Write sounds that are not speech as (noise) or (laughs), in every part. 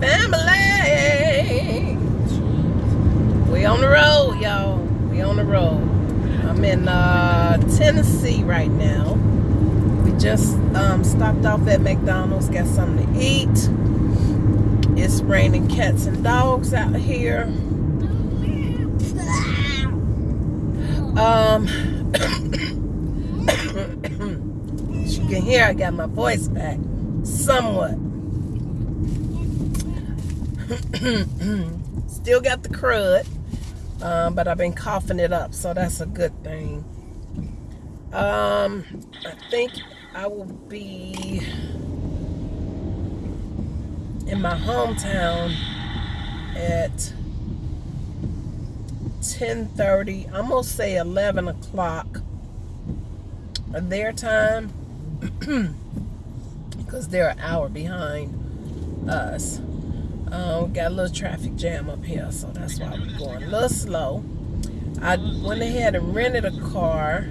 Family? We on the road, y'all. We on the road. I'm in uh, Tennessee right now. We just um, stopped off at McDonald's, got something to eat. It's raining cats and dogs out here. Um, (coughs) (coughs) you can hear I got my voice back somewhat. (clears throat) Still got the crud, um, but I've been coughing it up, so that's a good thing. Um, I think I will be in my hometown at 10:30. I'm gonna say 11 o'clock their time (clears throat) because they're an hour behind us. Um, got a little traffic jam up here, so that's why we're going a little slow. I went ahead and rented a car.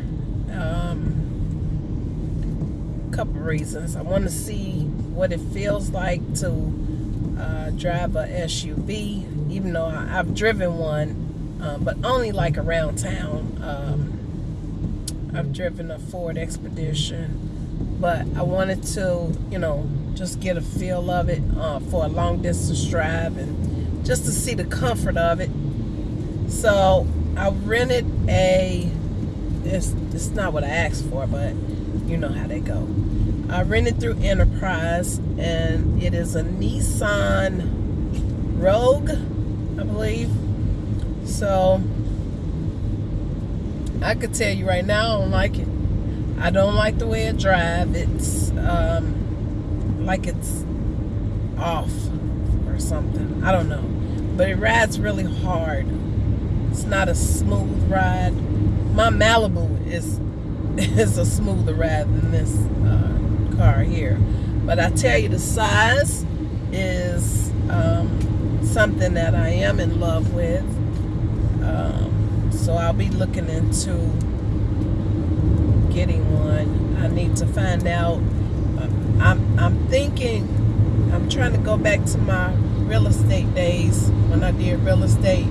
Um, a couple reasons. I want to see what it feels like to uh, drive a SUV, even though I, have driven one, um, but only like around town. Um, I've driven a Ford Expedition, but I wanted to, you know, just get a feel of it uh, for a long distance drive and just to see the comfort of it. So I rented a, it's, it's not what I asked for, but you know how they go. I rented through Enterprise and it is a Nissan Rogue, I believe. So I could tell you right now I don't like it. I don't like the way it drives. It's um, like it's off or something. I don't know. But it rides really hard. It's not a smooth ride. My Malibu is (laughs) is a smoother ride than this uh, car here. But I tell you, the size is um, something that I am in love with. Um, so I'll be looking into getting one. I need to find out I'm, I'm thinking, I'm trying to go back to my real estate days when I did real estate.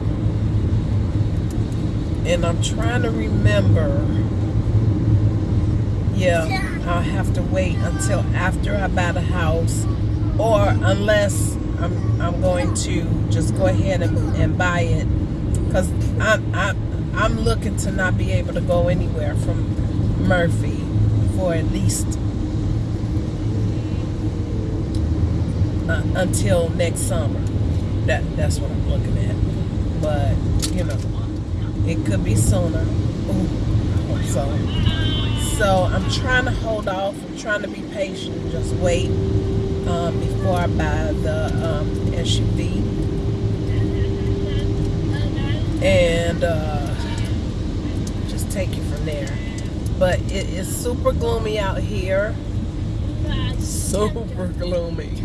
And I'm trying to remember, yeah, I'll have to wait until after I buy the house or unless I'm, I'm going to just go ahead and, and buy it because I'm, I'm, I'm looking to not be able to go anywhere from Murphy for at least uh, until next summer. That that's what I'm looking at. But you know, it could be sooner. Ooh, so. So I'm trying to hold off. I'm trying to be patient. And just wait um, before I buy the um, SUV. And uh, just take it from there. But it is super gloomy out here. Super gloomy.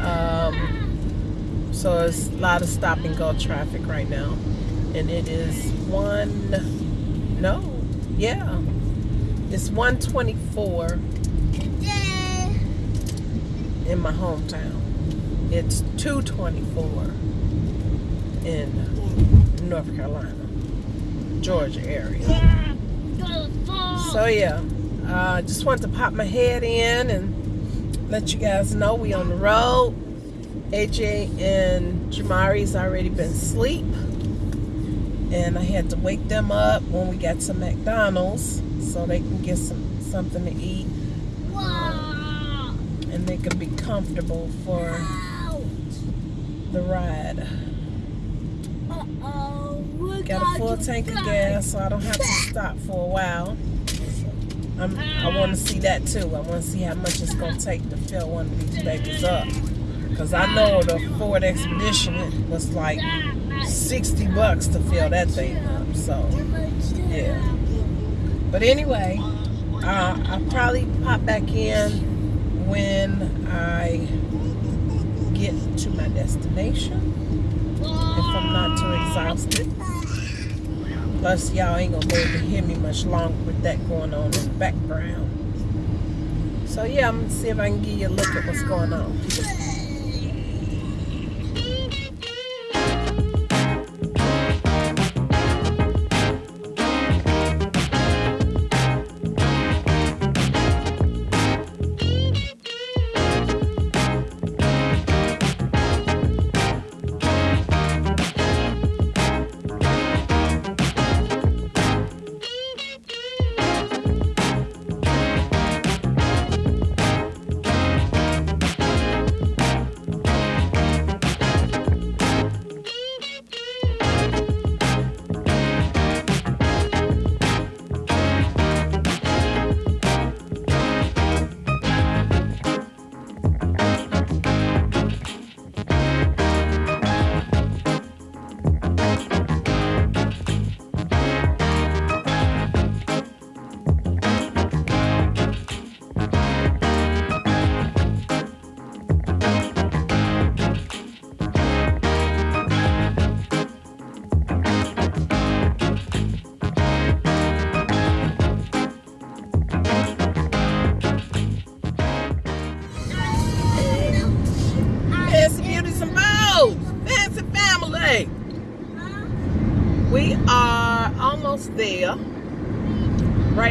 Um, so it's a lot of stop and go traffic right now. And it is one, no, yeah, it's 124 in my hometown. It's 224 in North Carolina, Georgia area. So yeah, I uh, just wanted to pop my head in and let you guys know we on the road. AJ and Jamari's already been asleep. And I had to wake them up when we got to McDonald's so they can get some something to eat. Wow. And they can be comfortable for the ride. Uh-oh. Got a full tank of gas so I don't have to (laughs) stop for a while. I'm, I want to see that too. I want to see how much it's going to take to fill one of these babies up. Because I know the Ford Expedition was like 60 bucks to fill that thing up. So, yeah. But anyway, uh, I'll probably pop back in when I get to my destination. If I'm not too exhausted. Plus, y'all ain't gonna be able to hear me much longer with that going on in the background. So yeah, I'm gonna see if I can give you a look at what's going on.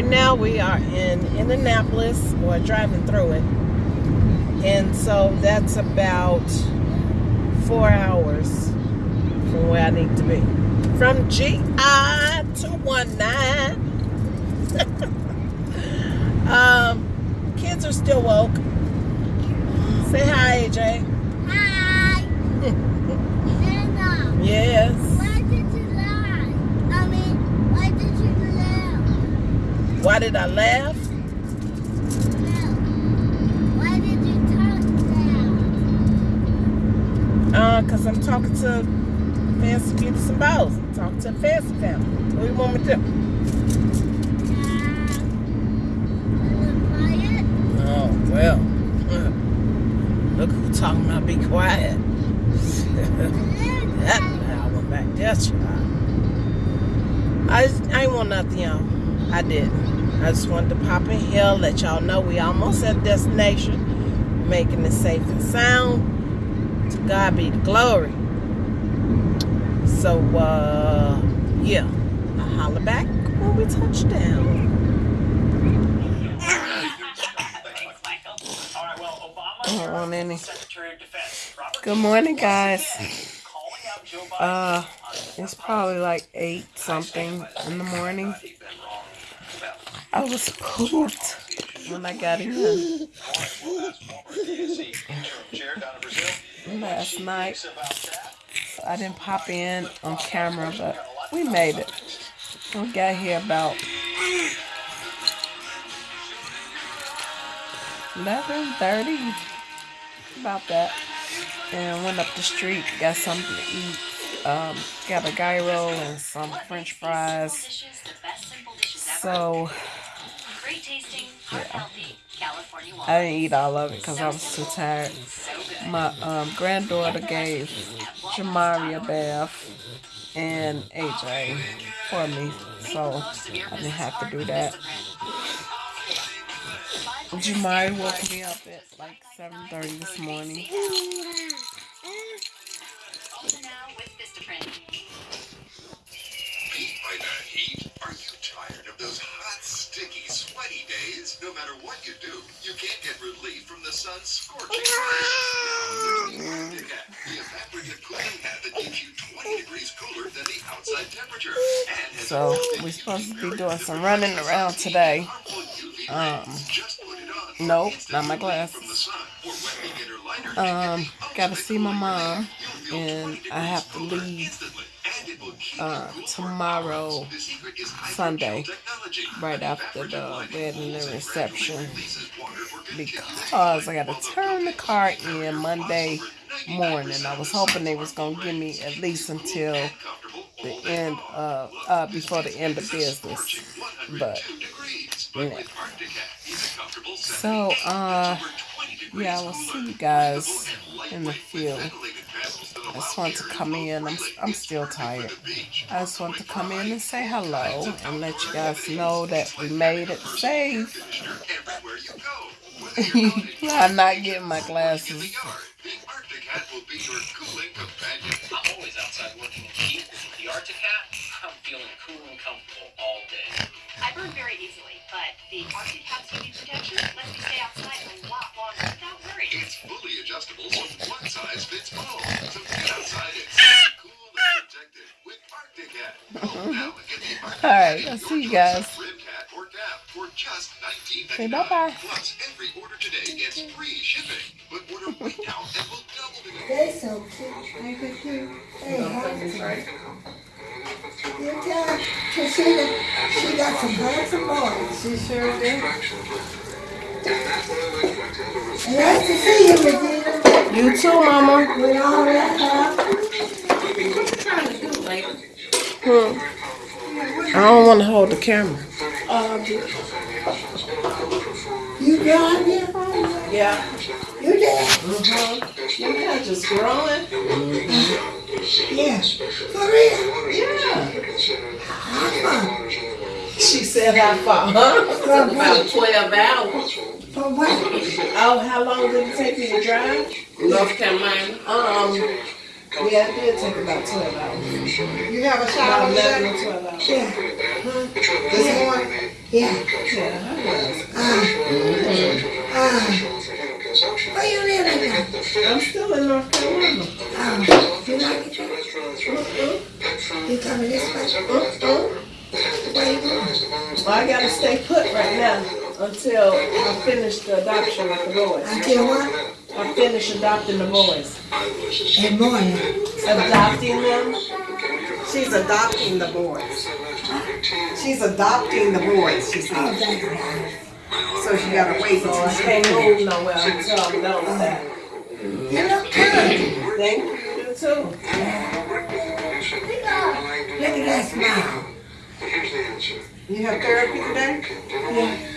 Now we are in Indianapolis or driving through it. And so that's about four hours from where I need to be. From GI 219. (laughs) um, kids are still woke. Say hi, AJ. Hi. (laughs) Yes. why did you lie? I mean, why did you laugh? Why did I laugh? No. Why did you talk down? Uh, cause I'm talking to Fancy Beauties and Bows. I'm talking to Fancy family. What do you want me to do? Uh? Oh well. (laughs) Look who talking about be quiet. (laughs) that one back there, child. I I ain't want nothing, y'all. I didn't. I just wanted to pop in here, let y'all know we almost at destination, making it safe and sound. To God be the glory. So, uh, yeah, I'll holler back when we touch down. All right, well, Obama I don't want any. Secretary of Defense Robert Good morning, guys. calling out Joe Biden. Uh, it's probably like eight something in the morning. He's been wrong about I was pooped when I got Brazil. last night. I didn't pop in on camera, but we made it. We got here about 11:30, about that, and went up the street, got something to eat. Um, got a gyro and some French fries. So Great tasting, heart healthy, California I didn't eat all of it because I was too tired. So. My um, granddaughter gave Jamari a bath and AJ for me, so I didn't have to do that. Jamari woke me up at like 7:30 this morning. Matter what you do, you can't get relief from the sun's scorching rays. Now there's the Arctic hat, the evaporative cooling hat that keeps you 20 degrees cooler than the outside temperature. So we're supposed to be doing some running around today. harmful UV Um, rays. Just put it on. nope, not my relief glasses. from the sun. Or when we get her lighter, Um, gotta see my mom, relief. You'll feel and I have to leave, uh, tomorrow, Sunday, right after the wedding and reception, because I gotta turn the car in Monday morning. I was hoping they was gonna give me at least until the end of uh before the end of business, but. So uh yeah, we'll see you guys in the field. I just want to come in. I'm I'm still tired. I just want to come in and say hello and let you guys know that we made it safe. (laughs) I'm not getting my glasses. Arctic Hat will be your cooling companion. I'm always outside working in heat. With the Arctic hat, I'm feeling cool and comfortable all day. I burn very easily, but the Arctic Hat's UV protection lets me stay outside shipping. But order right (laughs) now and we'll double the They're so cute. Ain't they cute? Hey, handsome. You got Christina, she got some handsome boys. She sure did. Nice to see you, Regina, You too, Mama. with all that hair. Hmm. I don't want to hold the camera. Um, you got here? Yeah. You did? Mm-hmm. Your hair just growing. Yeah. For real? Yeah. How She said how far, huh? About 12 hours. For what? Oh, how long did it take you to drive? North Carolina. Um, yeah, it did take about 12 hours. You have a About shower 11 or 12 hours. Yeah, This morning? yeah. Yeah, I was. Uh, where you living now? I'm still in North Carolina. Oh, you like it there? You coming this way? Mm-mm. Where you going? Well, I gotta stay put right now until I finish the adoption with the boys. Until what? I finish adopting the boys. In morning. Adopting them? She's adopting the boys. She's adopting the boys, she said. that's right. So she gotta wait So I until she can't move nowhere until I'm done with that. You look good. Thank you, you too. Look at that smile. You have therapy today?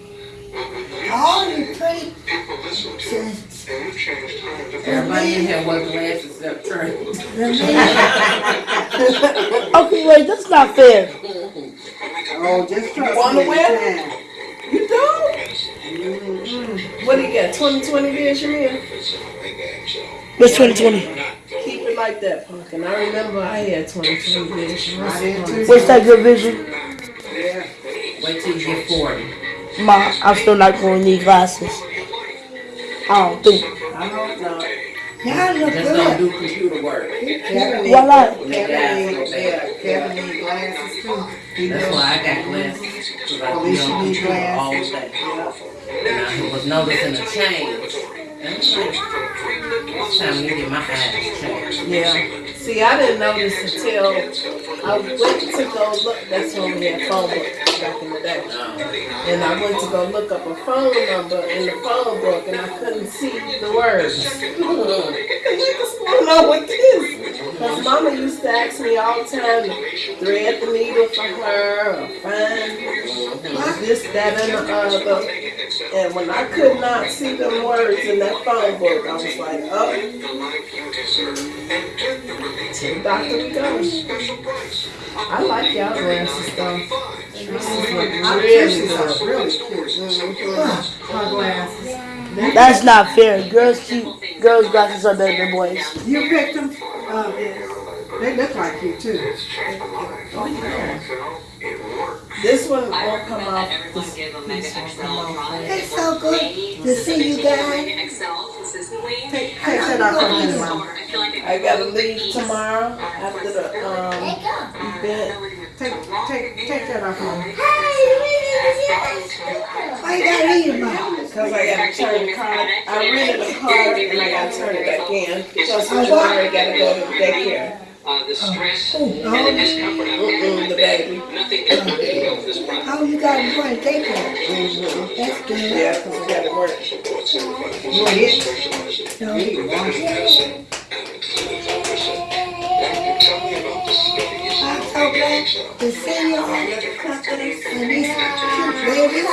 All you pretty just Everybody in here wear glasses except Trey. (laughs) Okay, wait, that's not fair. Oh, just trust wanna me. wear Yeah. you don't mm-hmm. What do you got? 2020 vision here? What's 2020? Keep it like that, Pumpkin. I remember I had 2020 vision. I did too. What's that good vision? Yeah. Wait till you get 40. Ma, I'm still not going to need glasses. I don't think. I hope not. Y'all look Just don't do computer work. Kevin need, Why not? Kevin need, yeah, Kevin need glasses too. He That's does. why I got glasses. Cause I At you on computer all glasses. day. And I was noticing a change. And it's time to get my eyes changed. Yeah. See, I didn't notice until I went to go look. That's when we had phone books back in the day. And I went to go look up a phone number in the phone book, and I couldn't see the words. What's going on with this? Because Mama used to ask me all the time to thread the needle for her, or find this, that, and the other. And when I could not see them words in that phone book, I was like, oh, to the doctor we. I like y'all glasses though. This is look I really really good. really cute. Glasses. That's not fair. Girls keep girls' glasses are better than boys. You picked them? Oh, yes. They look like you too. This one won't come off. This piece won't come off. It's so good to see you guys. Take, take that off of me, Mama. I gotta leave tomorrow after the um There you go. event. Take, take, take that off of me. Why you gotta read them all? Cause I gotta turn the car. I rented a car and I gotta turn it back in because tomorrow I gotta go to the daycare. Uh, the stress Oh, and the discomfort of the baby. nothing can really this process. Oh, you got them going to daycare. That's good. Yeah, cause I gotta work. You want it? No. You want it. Tell me about the snow glad to see you all. And these cute babies.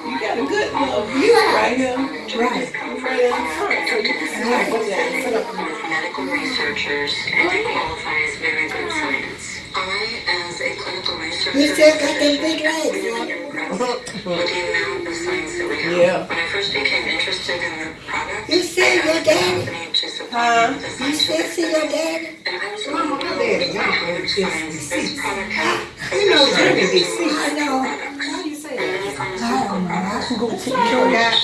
You got a good little view right here. Right. Right in the front, so you can see Right. what they're doing. medical researchers and it qualifies very good science. I, as a clinical researcher, You still got them big legs, with the amount of science that we have. Yeah. When I first became interested in the product, You see I your daddy? Huh? You still scientific see your daddy? and I was wondering how much science this product. You know Jimmy be I know. How you say that? I don't know. I can go to Sure your got.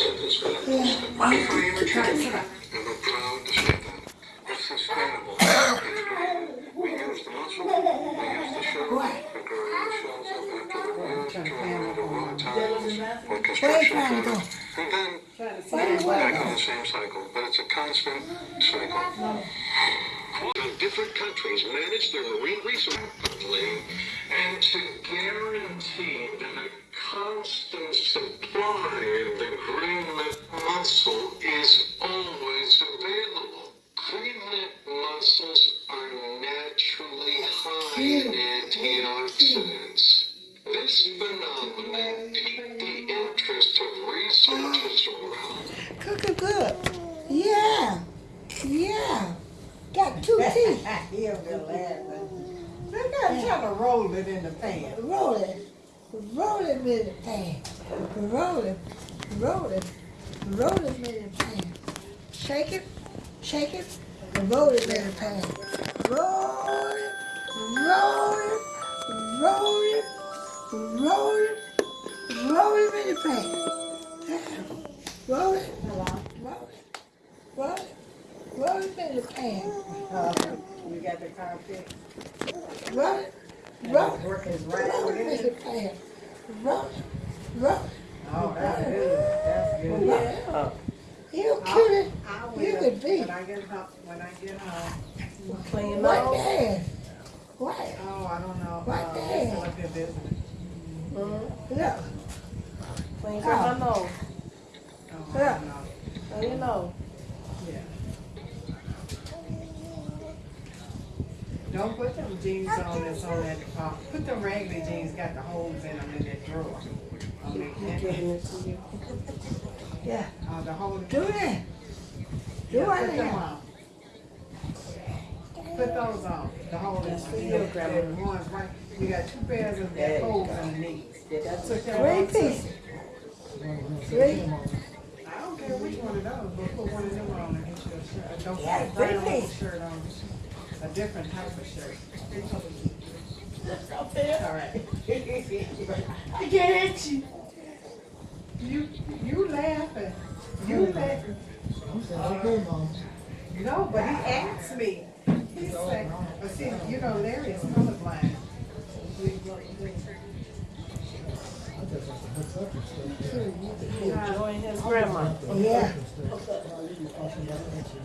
Yeah. before I ever tried it. And we're proud to say that. It's sustainable. We to out. construction the same cycle, but it's a constant cycle. Different countries manage their marine resources and to guarantee that a constant supply of the green mussel is always available. Green mussels are naturally high in antioxidants. This phenomenon piqued the interest of researchers around Cooking good. Yeah. Yeah. Got two (laughs) teeth. He'll be laughing. Look at him trying to roll it in the pan. Roll it. Roll it in the pan. Roll it. Roll it. Roll it in the pan. Shake it. Shake it. And roll it in the pan. Roll it. Roll it. Roll it. Roll it. Roll it in the pan. Roll it. Roll it. Roll it. Roll it in the pan. Uh, you got the carpet. Roll it. Roll it. Work is right Roll over it in the pan. Roll it. Roll it. Oh, that's good. That's good. Yeah. You cute. I will, You could be. when I get home, when I get home. Clean up. dad? What? Oh, I don't know. What Uh, the they're hell? still up here. Look. Clean up my nose. Oh, I Yeah. don't know. You know? Yeah. Don't put them jeans on that's on that, uh, put them regular jeans, got the holes in them in that drawer. I mean, I'm giving it to you. (laughs) Yeah. uh, the hole. Do that. Do Yeah, it put them on. Put those on, the. That's for you, them. Grandma. That One's right, you got two pairs of There that holes go. underneath. Yeah, that's Took that Three one too. pieces. Three. I don't care which one of those, but put one of them on and get you a shirt. Don't Yeah, put a brown piece. shirt on, a different type of shirt. All right. (laughs) I get at you. You, you laughing. You laughing. No, but he asked me. He said, but see, you know, Larry is colorblind. Enjoying his grandma. Yeah.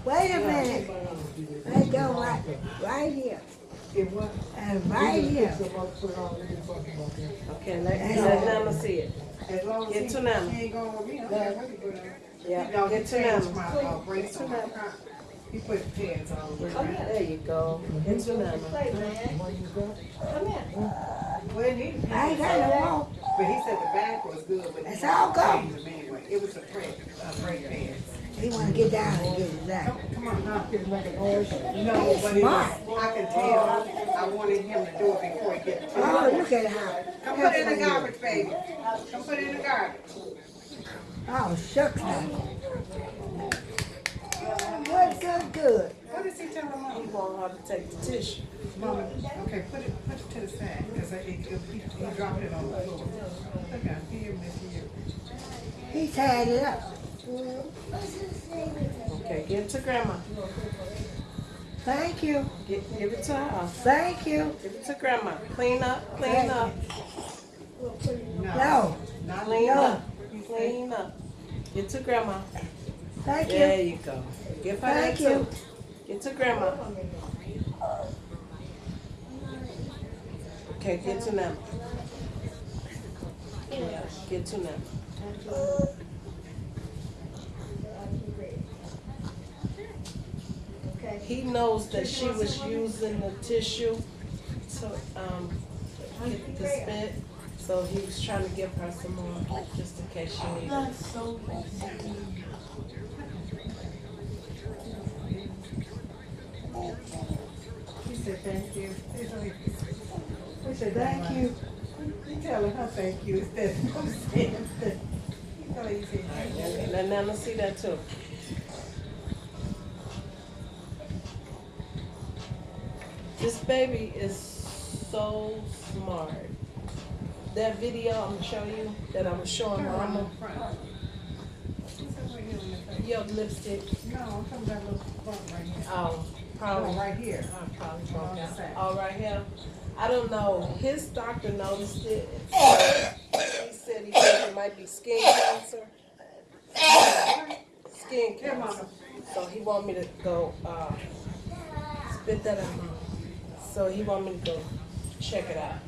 Wait a minute. I go right, right here. It was, And right here. Okay, let, let Nana see it. as long as Get to them. he ain't going with me, I don't care what he put on. Yeah, get to changed them. my, uh, brakes on my car. He put pads on. Oh, yeah, there you go. It's Get to Nana. Well, he, he I ain't got no more. But he said the back was good, but he It's all gone. changed them anyway. It was a brake, a brake pad. He wanna get down and get it down. Come, come on, huh? Oh, no, but it Smart. was, I can tell, I wanted him to do it before he get to Oh, it. look at how. Come put it in the garbage, baby. Come put it in the garbage. Oh, shucks now. Good, good, good. What is he telling He mama? want her to take the tissue. Mama, okay, put it, put it to the side, cause it, it, he, he dropped it on the floor. Look at, here, Miss, here. He tied it up. Okay, give it to grandma. Thank you. Give, give it to her. Thank you. Give it to grandma. Clean up, clean up, No, Not clean No. up, clean up. Get to grandma. Thank There you. you go. Give her that Thank you. too. Get to grandma. Okay, get to them. Yeah, get to Nana. He knows that she was using the tissue to um, get the spit, so he was trying to give her some more, just in case she needed. it. That's so He said, thank you. We said, thank you. You telling her thank you instead of saying thank you. You tell her you say thank you. And and Nana see that too. This baby is so smart. That video I'm gonna show you that I was showing mama, in front. She said, right here your lipstick. No, I'm talking about little bump right here. Oh, No, probably. right here. I probably broke side. Oh, right here. I don't know. His doctor noticed it. He said he thinks it might be skin cancer. Skin cancer. So he want me to go, uh, spit that out. So he want me to go check it out.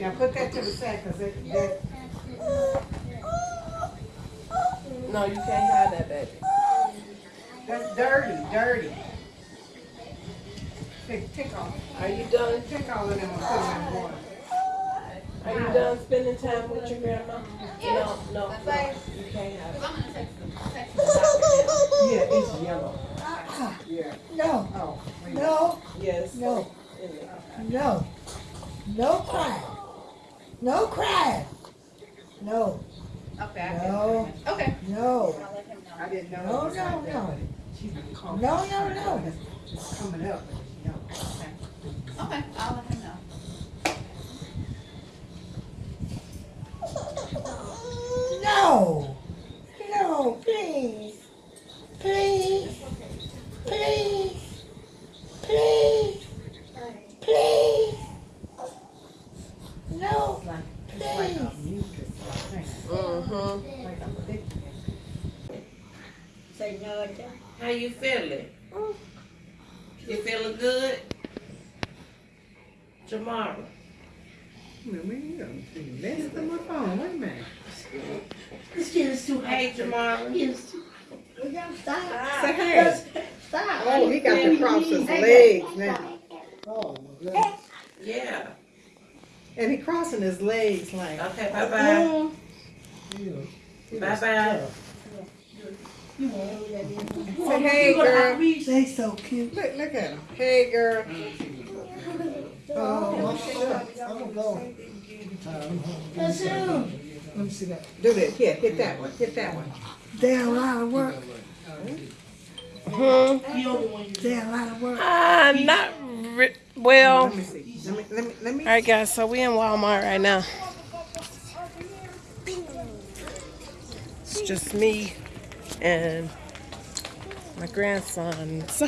Now put that to the side, cause it, that, No, you can't have that, baby. That's dirty, dirty. Take, take off, Are you done? take all of them and put them in water. Are you done spending time with your grandma? No, no, no. You can't have it. Yeah, it's yellow. Yeah. No, Oh, no, Yes. No. No. No crying. No crying. No, Okay, no, Okay. no, I didn't know. No, it was like no, no. But She's been coughing. No, no, no. It's- It's coming up, but it's. Okay, I'll let him know. no. No, please. Please. Please. Please. Please. No, Like, it's please. mucus thing, Mm-hmm. like a thick. Say no, How you feeling? You feeling good? Jamara. Wait a minute, you done messed up my phone, wait a minute. This kid is too Hey, Jamara. He is too. We gotta stop. Say hey. Stop. Oh, he got to cross his legs now. Oh, my goodness. Yeah. And he crossing his legs like. Okay, bye-bye. bye-bye. You. Bye-bye. Say hey, girl. They so cute. Look, look at him. Hey, girl. Oh, I'm gonna go. That's him. Let me see that. Do that. Here, hit that one. Hit that one. They're a lot of work. Hmm. They're a lot of work. Uh, not re- well. Let me see. Let me. Let me. Let me. All right, guys. So we in Walmart right now. It's just me and my grandsons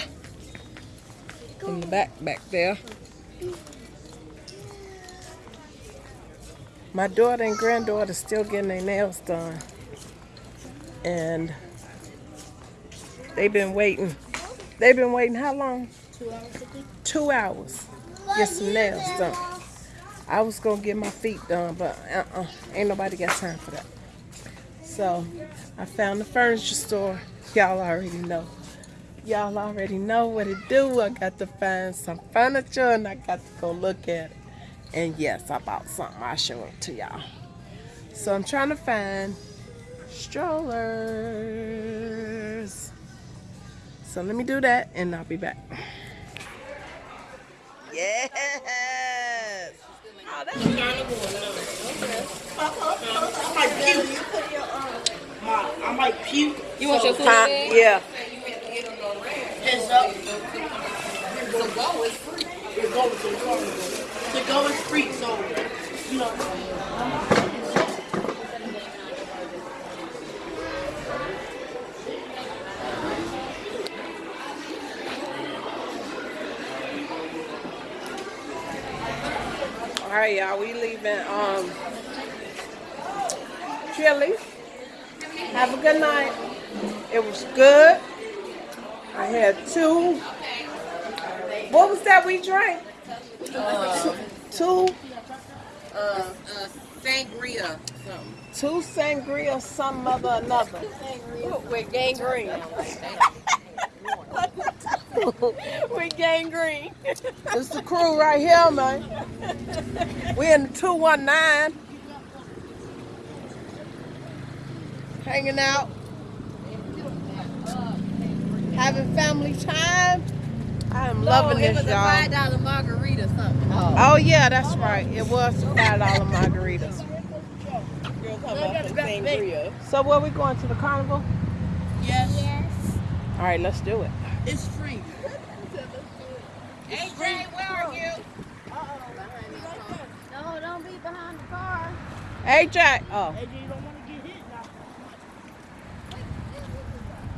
in the back back there. My daughter and granddaughter still getting their nails done, and they've been waiting. They've been waiting how long? Two hours. Get some nails done. I was gonna get my feet done, but uh-uh, ain't nobody got time for that. So I found the furniture store. Y'all already know. Y'all already know what it do. I got to find some furniture and I got to go look at it. And yes, I bought something. I'll show it to y'all. So I'm trying to find strollers. So let me do that and I'll be back. Yes. Oh, that's I might puke. You want your food Huh? bag? Yeah. Heads up. The go is free. The go is free. The go is free, so you know. All right, y'all. We leaving um Chili. Have a good night. It was good. I had two. What was that we drank? two. Uh, uh, sangria. Something. Two sangria, some other another. With gangrene. (laughs) We're gangrene. (laughs) It's the crew right here, man. We in the 219. Hanging out. Having family time. I am loving it this, was a y'all. five dollar margarita something. Oh, oh yeah, that's right. It was five dollar margaritas. So where we going to the carnival? Yes. Yes. All right, let's do it. It's free. Hey Jay, where are you? Oh, no, don't be behind the car. Hey Jack. Oh.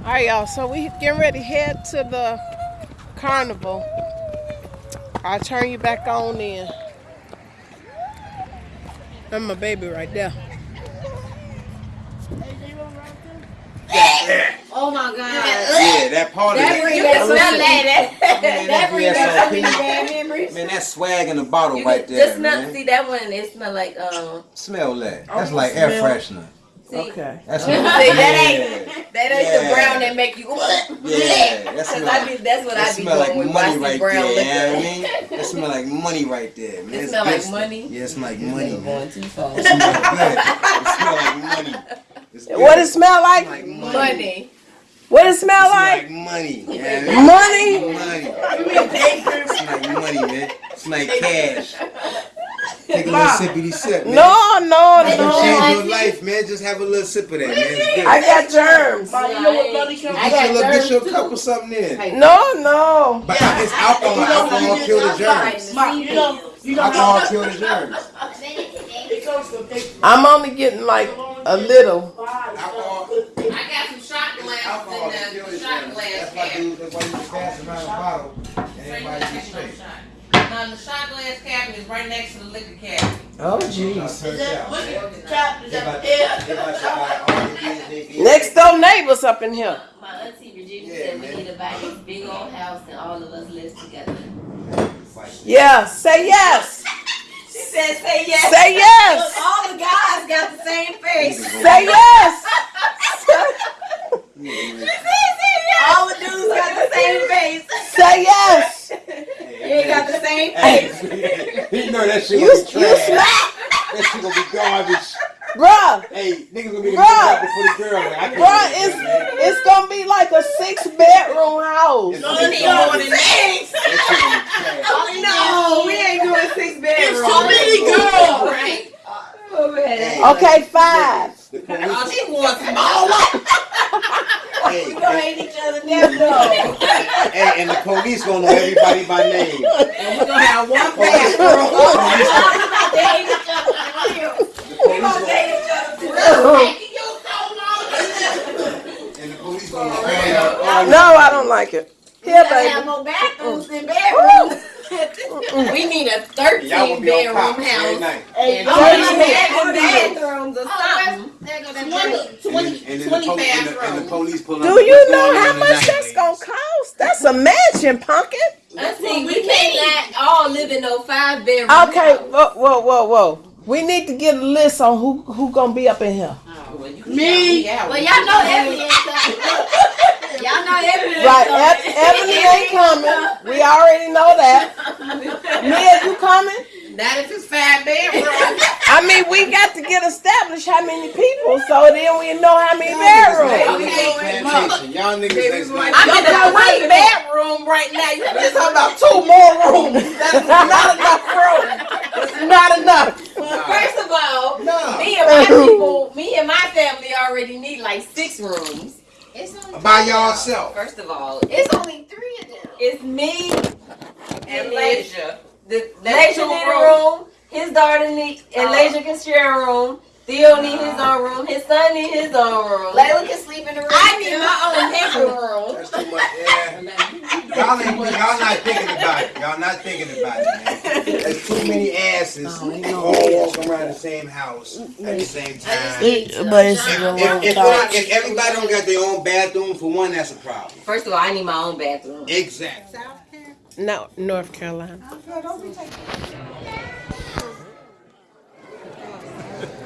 All right, y'all. So we getting ready to head to the carnival. I'll turn you back on in. That's my baby right there. Oh my God. Yeah, that party. That brings that smell like Man, that brings VSOP. back so many bad memories. Man, that swag in the bottle You right there, just smell, man. see that one. It smell like um. Smell that. That's Oh, like air freshener. See, Okay. That's see what- that ain't that ain't Yeah. the brown that make you. (laughs) Yeah, that (laughs) Cause smell I be, that's what that I be smell doing like with money right brown there. liquor. You know what I mean? That smell like money right there, man. It smell like stuff. money? Yeah, it smell like money. man. Going too far. It smell good. It smell like money. It's (laughs) good. What it smell like? Like Money. What it smell It's like? like money. Yeah, Money? Money. It's like money, man. It's like cash. Take a little sippity sip, man. No, no, It's gonna no. change your life, man. Just have a little sip of that, man. It's good. I got germs. Ma, you know what Buddy comes I Get got little, get you a cup or something in. No, no. But uh, it's alcohol. Alcohol kill the germs. Ma, you know, you know Alcohol how kill the germs. it comes from big I'm only getting like a little. Alcohol, I got some shot glasses in can the the shot glass That's why you, that's why you just pass around a bottle and everybody be straight. Now the shot glass cabinet is right next to the liquor cabinet. Oh, Now, jeez. turn Is it that out, what man. the cap is They about up to- there? they about to buy all the things they (laughs) get. Next door neighbors up in here. My auntie Virginia Yeah, said we man. need to buy this big old house and all of us live together. Yeah, say yes. (laughs) She said, "Say yes." Say yes. Look, all the guys got the same face. Say yes. (laughs) All the dudes got the same face. Say yes. You ain't got the same face. Hey, (laughs) you know that shit You, gonna you be trash. smack. That shit gonna be garbage. Bruh, Hey, niggas gonna be Bruh. good before the girl. man. I bruh, it's, that, man. it's gonna be like a six bedroom house. It's No, gonna be more than six. That shit gonna be trash. (laughs) Oh, no, we ain't doing six bedrooms. It's too many girls. Oh, right. Okay, five. The police, Oh, she wants smaller. (laughs) hey, We hate each other down though. hey, and the police gonna know everybody by name. And we gonna have one Police, bathroom. police, We gonna date each other for real. the We police gonna gonna, each other for real. You so and the police gonna know everybody. Oh, no, I don't like it. Here, We gotta have more bathrooms than bedrooms. we need a 13 bedroom house. night. And Thirteen. 20 bathrooms or oh, something. 20, 20, And then the 20 poli- and the- and the police pull. Do what's you know how much that's gonna cost? That's a mansion, pumpkin. I see, we cannot all live in no five bedroom Okay, house. whoa, whoa, whoa, whoa. We need to get a list on who who gonna be up in here. Oh, me. Well, y'all know Ebony ain't (laughs) coming. Y'all know Ebony ain't Right, coming. Eb- Ebony ain't coming. We already know that. (laughs) Mia, you coming? Not if it's five bedrooms. I mean, we got to get established how many people, so then we know how many bedrooms. Okay. Plantation. Y'all niggas ain't I'm in a three bedroom right now. You just talking about Two more rooms. (laughs) That's not enough room. It's not enough. First of all, No. me and my (laughs) people, me and my family already need like six rooms. It's only By three of y'all. yourself. First of all, it's only three of them. It's me and Leisure. The Leisure need a room. His daughter need and uh, Leisure can share a room. Theo need his own room. His son need his own room. Layla can sleep in the room. I need my own bedroom room. (laughs) That's too much. Yeah. Y'all ain't. Y'all not thinking about it. Y'all not thinking about it, man. There's too many asses all walking around the same house at the same time. But it's If, if, if, not- if everybody don't got their own bathroom, for one, that's a problem. First of all, I need my own bathroom. Exactly. No, North Carolina.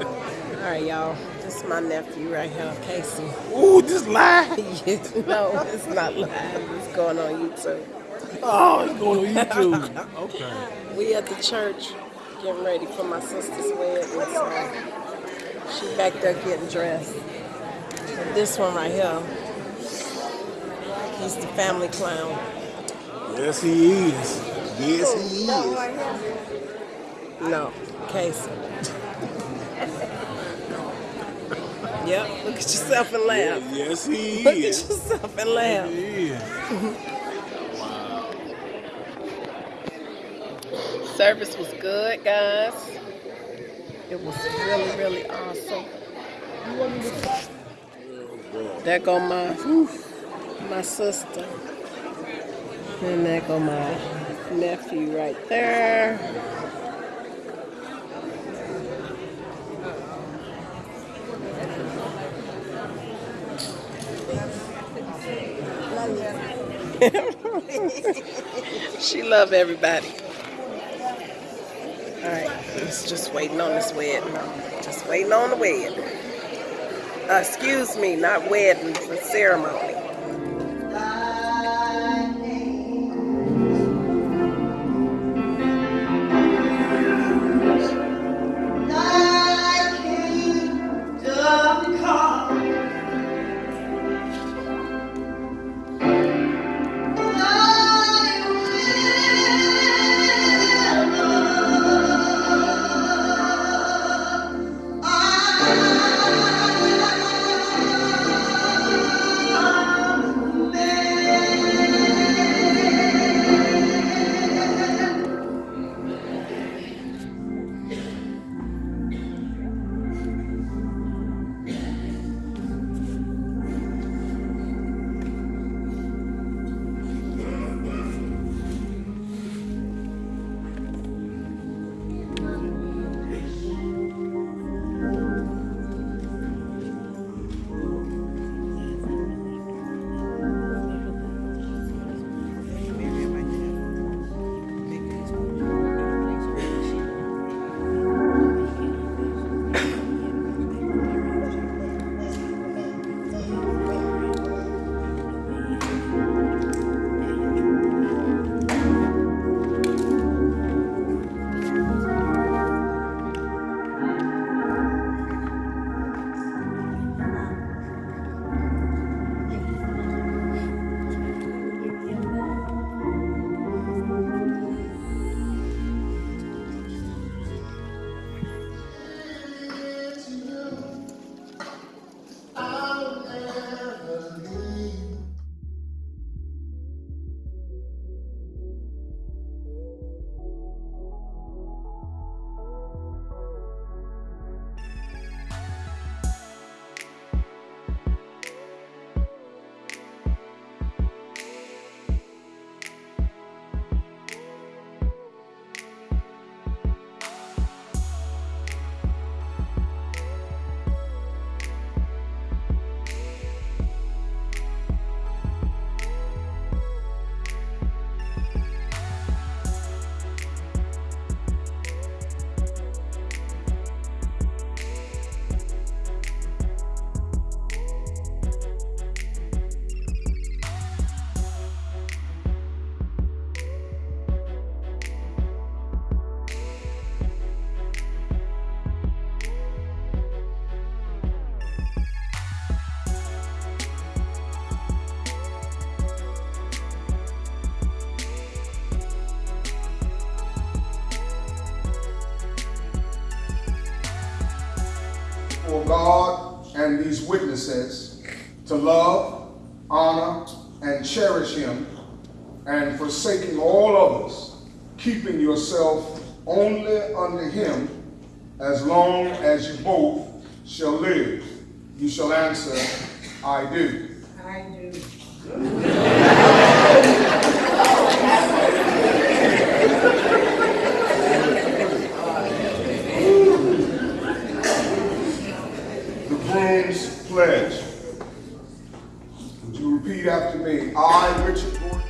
All right, y'all. This is my nephew right here, Casey. Ooh, this live? (laughs) no, it's not live. It's going on YouTube. Oh, it's going on YouTube. (laughs) Okay. We at the church getting ready for my sister's wedding. So she back there getting dressed. And this one right here, he's the family clown. Yes, he is. Yes, he is. No, Casey. yep, look at yourself and laugh. Yes, he is. Look at yourself and laugh. He is. Service was good, guys. It was really, really awesome. There go my my sister. And there go my nephew right there. (laughs) she love everybody. All right, it's just waiting on this wedding. Just waiting on the wedding. Uh, excuse me, not wedding, the ceremony. These witnesses to love, honor, and cherish him, and forsaking all others, keeping yourself only unto him as long as you both shall live. You shall answer, I do. Would you repeat after me? I, Richard Gordon.